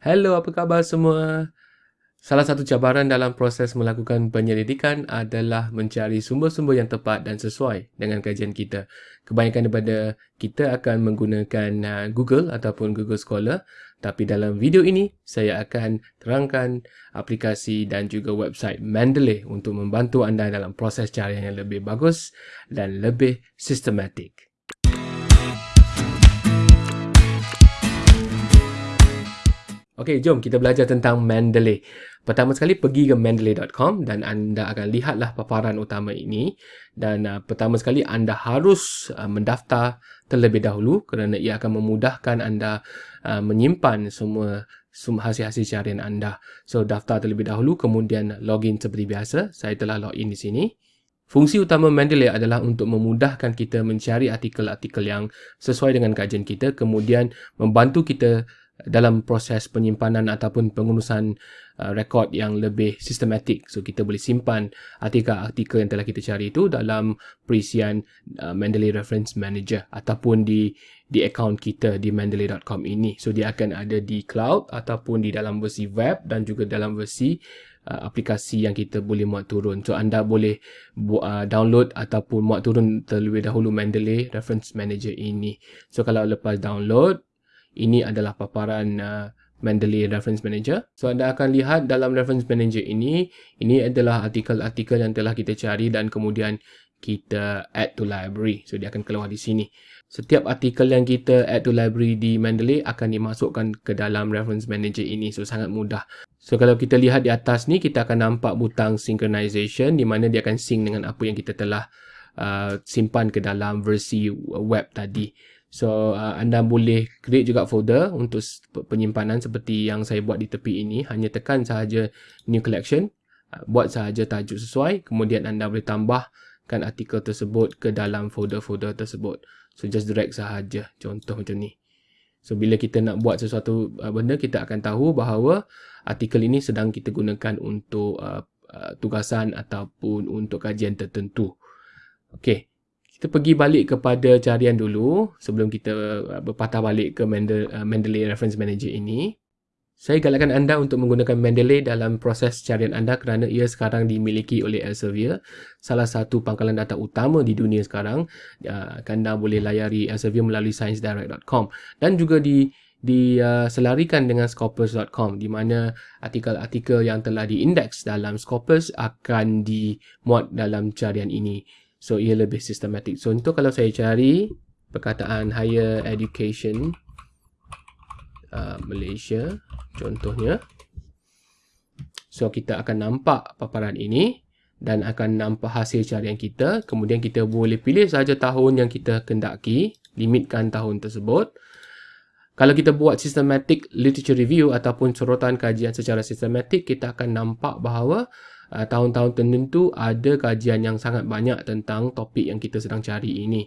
Hello, apa khabar semua? Salah satu cabaran dalam proses melakukan penyelidikan adalah mencari sumber-sumber yang tepat dan sesuai dengan kajian kita. Kebanyakan daripada kita akan menggunakan uh, Google ataupun Google Scholar. Tapi dalam video ini, saya akan terangkan aplikasi dan juga website Mendeley untuk membantu anda dalam proses carian yang lebih bagus dan lebih sistematik. Okey, jom kita belajar tentang Mendeley. Pertama sekali pergi ke mendeley.com dan anda akan lihatlah paparan utama ini dan uh, pertama sekali anda harus uh, mendaftar terlebih dahulu kerana ia akan memudahkan anda uh, menyimpan semua hasil-hasil carian anda. So daftar terlebih dahulu kemudian login seperti biasa. Saya telah login di sini. Fungsi utama Mendeley adalah untuk memudahkan kita mencari artikel-artikel yang sesuai dengan kajian kita kemudian membantu kita dalam proses penyimpanan ataupun pengurusan uh, rekod yang lebih sistematik. So kita boleh simpan artikel-artikel yang telah kita cari itu dalam perisian uh, Mendeley Reference Manager ataupun di di akaun kita di mendeley.com ini. So dia akan ada di cloud ataupun di dalam versi web dan juga dalam versi uh, aplikasi yang kita boleh muat turun. So anda boleh uh, download ataupun muat turun terlebih dahulu Mendeley Reference Manager ini. So kalau lepas download ini adalah paparan uh, Mendeley Reference Manager. So anda akan lihat dalam Reference Manager ini, ini adalah artikel-artikel yang telah kita cari dan kemudian kita add to library. So dia akan keluar di sini. Setiap artikel yang kita add to library di Mendeley akan dimasukkan ke dalam Reference Manager ini. So sangat mudah. So kalau kita lihat di atas ni, kita akan nampak butang synchronization di mana dia akan sync dengan apa yang kita telah uh, simpan ke dalam versi web tadi. So uh, anda boleh create juga folder untuk penyimpanan seperti yang saya buat di tepi ini. Hanya tekan sahaja new collection, uh, buat sahaja tajuk sesuai, kemudian anda boleh tambahkan artikel tersebut ke dalam folder-folder tersebut. So just drag sahaja, contoh macam ni. So bila kita nak buat sesuatu uh, benda, kita akan tahu bahawa artikel ini sedang kita gunakan untuk uh, uh, tugasan ataupun untuk kajian tertentu. Okay. Kita pergi balik kepada carian dulu sebelum kita uh, berpatah balik ke uh, Mendeley Reference Manager ini. Saya galakkan anda untuk menggunakan Mendeley dalam proses carian anda kerana ia sekarang dimiliki oleh Elsevier, salah satu pangkalan data utama di dunia sekarang. Uh, anda boleh layari Elsevier melalui sciencedirect.com dan juga di diselarikan uh, dengan scopus.com di mana artikel-artikel yang telah diindeks dalam Scopus akan dimuat dalam carian ini. So ia lebih sistematik. So untuk kalau saya cari perkataan higher education uh, Malaysia contohnya. So kita akan nampak paparan ini dan akan nampak hasil carian kita. Kemudian kita boleh pilih saja tahun yang kita kendaki, limitkan tahun tersebut. Kalau kita buat systematic literature review ataupun sorotan kajian secara sistematik, kita akan nampak bahawa uh, tahun-tahun tertentu ada kajian yang sangat banyak tentang topik yang kita sedang cari ini.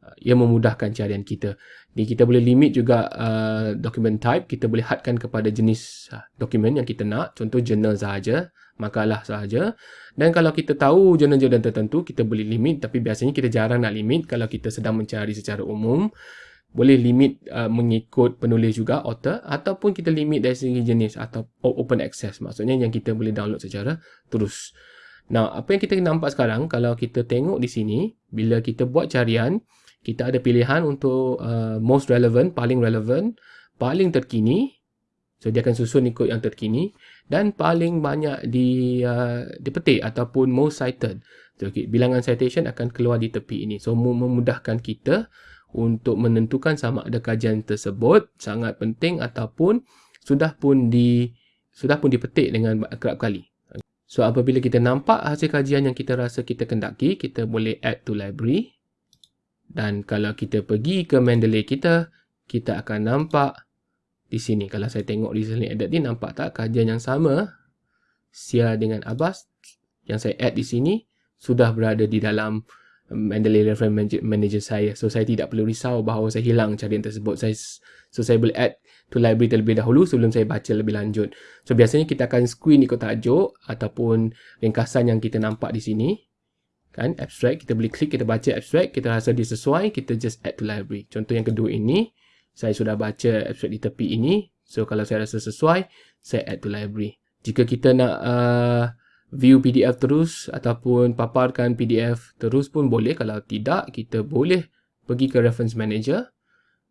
Uh, ia memudahkan carian kita. Ni kita boleh limit juga uh, document type, kita boleh hadkan kepada jenis uh, dokumen yang kita nak, contoh journal sahaja, makalah sahaja. Dan kalau kita tahu jurnal-jurnal tertentu, kita boleh limit tapi biasanya kita jarang nak limit kalau kita sedang mencari secara umum boleh limit uh, mengikut penulis juga author ataupun kita limit dari segi jenis atau open access maksudnya yang kita boleh download secara terus. Nah, apa yang kita nampak sekarang kalau kita tengok di sini bila kita buat carian kita ada pilihan untuk uh, most relevant, paling relevant, paling terkini. So dia akan susun ikut yang terkini dan paling banyak di uh, dipetik ataupun most cited. So, okay, bilangan citation akan keluar di tepi ini. So memudahkan kita untuk menentukan sama ada kajian tersebut sangat penting ataupun sudah pun di sudah pun dipetik dengan kerap kali. So apabila kita nampak hasil kajian yang kita rasa kita kendaki, kita boleh add to library. Dan kalau kita pergi ke Mendeley kita, kita akan nampak di sini. Kalau saya tengok sini edit ni, nampak tak kajian yang sama? Sia dengan Abbas yang saya add di sini sudah berada di dalam Mendeley Reference Manager saya. So, saya tidak perlu risau bahawa saya hilang carian tersebut. Saya, so, saya boleh add to library terlebih dahulu sebelum saya baca lebih lanjut. So, biasanya kita akan screen ikut tajuk ataupun ringkasan yang kita nampak di sini. Kan, abstract. Kita boleh klik, kita baca abstract. Kita rasa dia sesuai, kita just add to library. Contoh yang kedua ini, saya sudah baca abstract di tepi ini. So kalau saya rasa sesuai, saya add to library. Jika kita nak uh, view PDF terus ataupun paparkan PDF terus pun boleh. Kalau tidak, kita boleh pergi ke reference manager.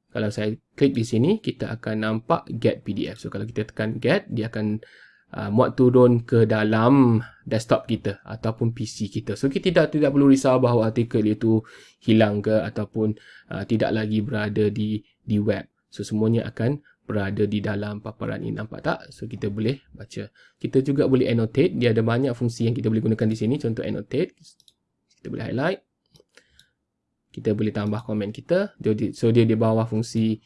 Kalau saya klik di sini, kita akan nampak get PDF. So kalau kita tekan get, dia akan uh, muat turun ke dalam desktop kita ataupun PC kita. So kita tidak tidak perlu risau bahawa artikel itu hilang ke ataupun uh, tidak lagi berada di di web. So semuanya akan berada di dalam paparan ini. Nampak tak? So kita boleh baca. Kita juga boleh annotate. Dia ada banyak fungsi yang kita boleh gunakan di sini. Contoh annotate. Kita boleh highlight. Kita boleh tambah komen kita. So dia di bawah fungsi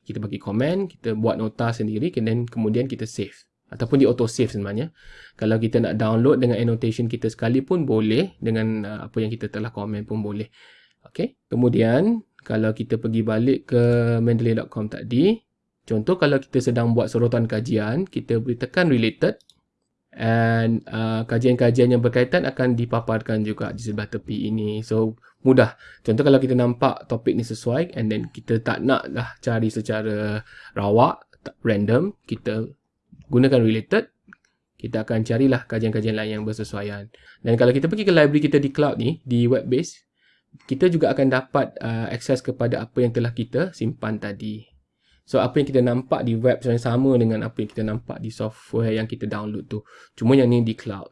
kita bagi komen kita buat nota sendiri kemudian kita save. Ataupun di auto save sebenarnya. Kalau kita nak download dengan annotation kita sekalipun boleh. Dengan uh, apa yang kita telah komen pun boleh. Okay. kemudian kalau kita pergi balik ke mendeley.com tadi Contoh kalau kita sedang buat sorotan kajian, kita boleh tekan related and uh, kajian-kajian yang berkaitan akan dipaparkan juga di sebelah tepi ini. So mudah. Contoh kalau kita nampak topik ni sesuai and then kita tak nak lah cari secara rawak, random, kita gunakan related, kita akan carilah kajian-kajian lain yang bersesuaian. Dan kalau kita pergi ke library kita di cloud ni, di web base, kita juga akan dapat uh, akses kepada apa yang telah kita simpan tadi. So apa yang kita nampak di web sebenarnya sama dengan apa yang kita nampak di software yang kita download tu. Cuma yang ni di cloud.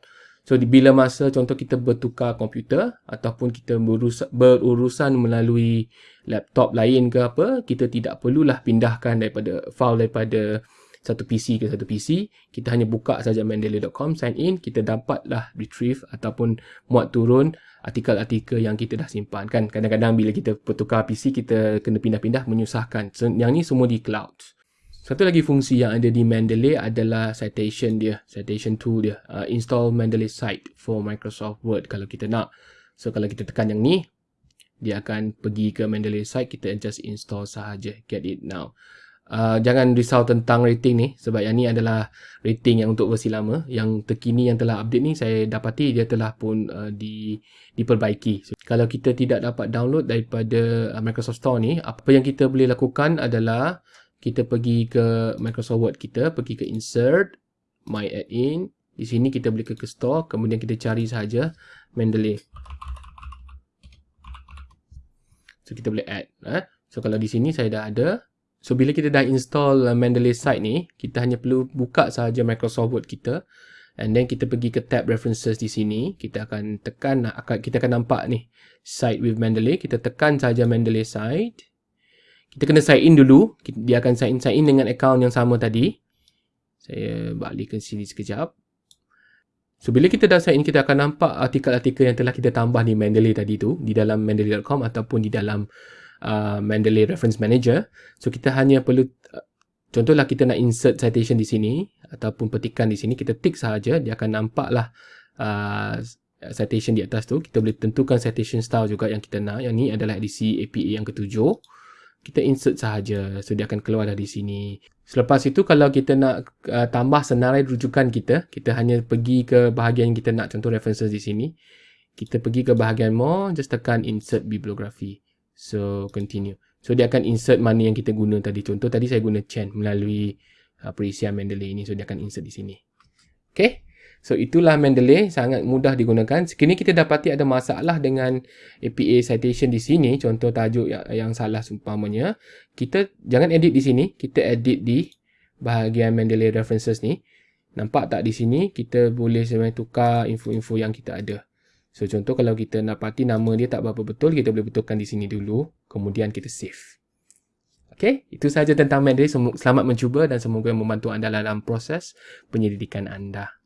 So bila masa contoh kita bertukar komputer ataupun kita berurusan, berurusan melalui laptop lain ke apa, kita tidak perlulah pindahkan daripada file daripada satu PC ke satu PC. Kita hanya buka saja mendeley.com, sign in, kita dapatlah retrieve ataupun muat turun artikel-artikel yang kita dah simpan. Kan kadang-kadang bila kita bertukar PC kita kena pindah-pindah menyusahkan. So, yang ni semua di cloud satu lagi fungsi yang ada di Mendeley adalah citation dia citation tool dia. Uh, install Mendeley site for Microsoft Word kalau kita nak. So kalau kita tekan yang ni dia akan pergi ke Mendeley site kita just install sahaja. Get it now Uh, jangan risau tentang rating ni sebab yang ni adalah rating yang untuk versi lama. Yang terkini yang telah update ni saya dapati dia telah pun uh, di diperbaiki. So, kalau kita tidak dapat download daripada uh, Microsoft Store ni apa yang kita boleh lakukan adalah kita pergi ke Microsoft Word kita pergi ke insert my add-in di sini kita boleh ke, ke store kemudian kita cari sahaja Mendeley. So kita boleh add eh? so kalau di sini saya dah ada So bila kita dah install uh, Mendeley site ni, kita hanya perlu buka sahaja Microsoft Word kita and then kita pergi ke tab references di sini, kita akan tekan akan kita akan nampak ni site with Mendeley, kita tekan sahaja Mendeley site. Kita kena sign in dulu, dia akan sign in sign in dengan account yang sama tadi. Saya balik ke sini sekejap. So bila kita dah sign in, kita akan nampak artikel-artikel yang telah kita tambah di Mendeley tadi tu di dalam mendeley.com ataupun di dalam uh, Mendeley Reference Manager. So kita hanya perlu uh, contohlah kita nak insert citation di sini ataupun petikan di sini, kita tick sahaja dia akan nampaklah uh, citation di atas tu. Kita boleh tentukan citation style juga yang kita nak. Yang ni adalah edisi APA yang ketujuh. Kita insert sahaja. So dia akan keluar dari sini. Selepas itu kalau kita nak uh, tambah senarai rujukan kita, kita hanya pergi ke bahagian kita nak contoh references di sini. Kita pergi ke bahagian more, just tekan insert bibliography. So continue. So dia akan insert mana yang kita guna tadi. Contoh tadi saya guna chain melalui uh, perisian Mendeley ini. So dia akan insert di sini. Okay. So itulah Mendeley. Sangat mudah digunakan. Sekini kita dapati ada masalah dengan APA citation di sini. Contoh tajuk yang, yang salah seumpamanya. Kita jangan edit di sini. Kita edit di bahagian Mendeley references ni. Nampak tak di sini? Kita boleh sebenarnya tukar info-info yang kita ada. So contoh kalau kita nak pati nama dia tak berapa betul, kita boleh betulkan di sini dulu. Kemudian kita save. Okay, itu sahaja tentang Mandarin. Selamat mencuba dan semoga membantu anda dalam proses penyelidikan anda.